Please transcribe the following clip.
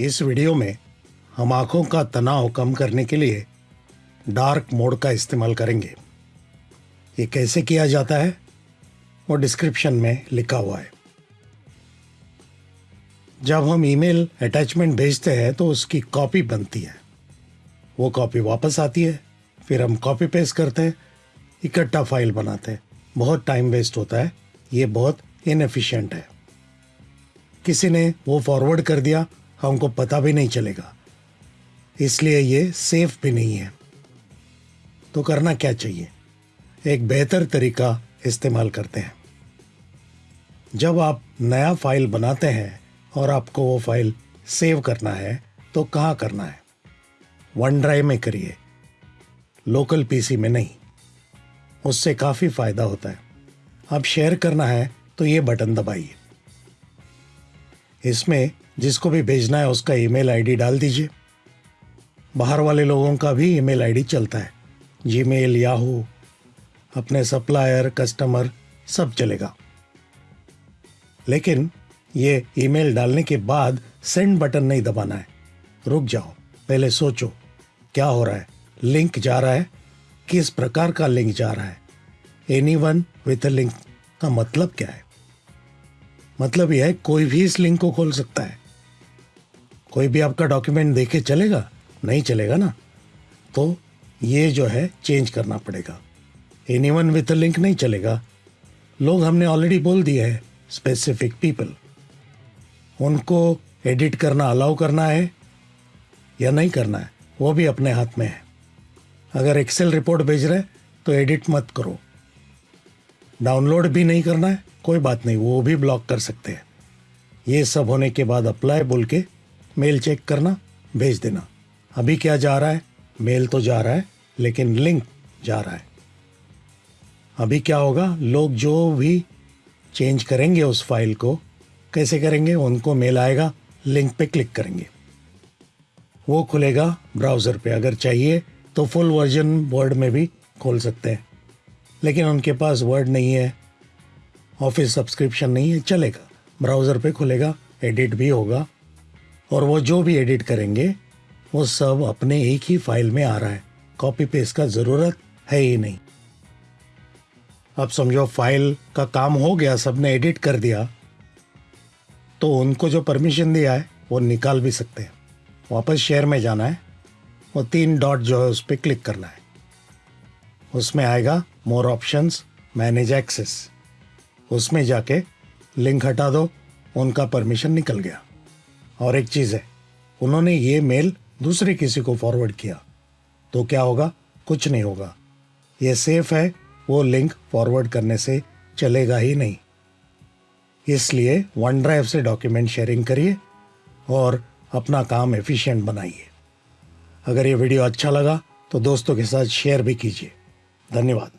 इस वीडियो में हम आँखों का तनाव कम करने के लिए डार्क मोड का इस्तेमाल करेंगे। ये कैसे किया जाता है? वो डिस्क्रिप्शन में लिखा हुआ है। जब हम ईमेल अटैचमेंट भेजते हैं तो उसकी कॉपी बनती है। वो कॉपी वापस आती है, फिर हम कॉपी पेस्ट करते हैं, इकट्ठा फ़ाइल बनाते हैं। बहुत टाइम वेस्ट होता है। ये बहुत इनएफिशिएंट है। किसी ने वो फॉरवर्ड कर दिया हमको पता भी नहीं चलेगा। इसलिए ये सेफ़ भी नहीं है। तो करना क्या चाहिए? एक बेहतर तरीका इस्तेमाल करते हैं। जब आप नया फ़ाइल बनाते हैं और आपको वो फ़ाइल सेव करना है तो कहाँ करना है? वन ड्राइव में करिए। लोकल पीसी में नहीं। उससे काफ़ी फ़ायदा होता है। अब शेयर करना है तो ये बटन दबाइए। इसमें जिसको भी भेजना है उसका ईमेल आईडी डाल दीजिए। बाहर वाले लोगों का भी ईमेल आईडी चलता है। जीमेल, याहू, अपने सप्लायर, कस्टमर, सब चलेगा। लेकिन ये ईमेल डालने के बाद सेंड बटन नहीं दबाना है। रुक जाओ, पहले सोचो, क्या हो रहा है? लिंक जा रहा है? किस प्रकार का लिंक जा रहा है? एनी वन विथ लिंक का मतलब क्या है? मतलब यह है, कोई भी इस लिंक को खोल सकता है। कोई भी आपका डॉक्यूमेंट देखे चलेगा, नहीं चलेगा ना? तो ये जो है चेंज करना पड़ेगा। एनी वन विथ लिंक नहीं चलेगा। लोग हमने ऑलरेडी बोल दिए है स्पेसिफिक पीपल उनको एडिट करना अलाउ करना है, या नहीं करना है, वो भी अपने हाथ में है। अगर एक्सेल रिपोर्ट भेज रहे तो एडिट मत करो। डाउनलोड भी नहीं करना है कोई बात नहीं, वो भी ब्लॉक कर सकते हैं। ये सब होने के बाद अप्लाई बोल के मेल चेक करना, भेज देना। अभी क्या जा रहा है? मेल तो जा रहा है, लेकिन लिंक जा रहा है। अभी क्या होगा? लोग जो भी चेंज करेंगे उस फ़ाइल को, कैसे करेंगे? उनको मेल आएगा लिंक पे क्लिक करेंगे। वो खुलेगा ब्राउज़र पे, अगर चाहिए तो फुल वर्जन वर्ड में भी खोल सकते हैं। लेकिन उनके पास वर्ड नहीं है। ऑफ़िस सब्सक्रिप्शन नहीं है, चलेगा। ब्राउज़र पे खुलेगा, एडिट भी होगा। और वो जो भी एडिट करेंगे, वो सब अपने एक ही फ़ाइल में आ रहा है। कॉपी पेस्ट का ज़रूरत है ही नहीं। अब समझो, फ़ाइल का काम हो गया, सबने एडिट कर दिया। तो उनको जो परमिशन दिया है, वो निकाल भी सकते हैं। वापस शेयर में जाना है। वो तीन डॉट जो है, उस पर क्लिक करना है। उसमें आएगा मोर ऑप्शंस मैनेज एक्सेस उसमें जाके लिंक हटा दो, उनका परमिशन निकल गया। और एक चीज़ है, उन्होंने ये मेल दूसरे किसी को फॉरवर्ड किया। तो क्या होगा? कुछ नहीं होगा। ये सेफ़ है, वो लिंक फॉरवर्ड करने से चलेगा ही नहीं। इसलिए वन ड्राइव से डॉक्यूमेंट शेयरिंग करिए और अपना काम एफिशिएंट बनाइए। अगर ये वीडियो अच्छा लगा तो दोस्तों के साथ शेयर भी कीजिए। धन्यवाद।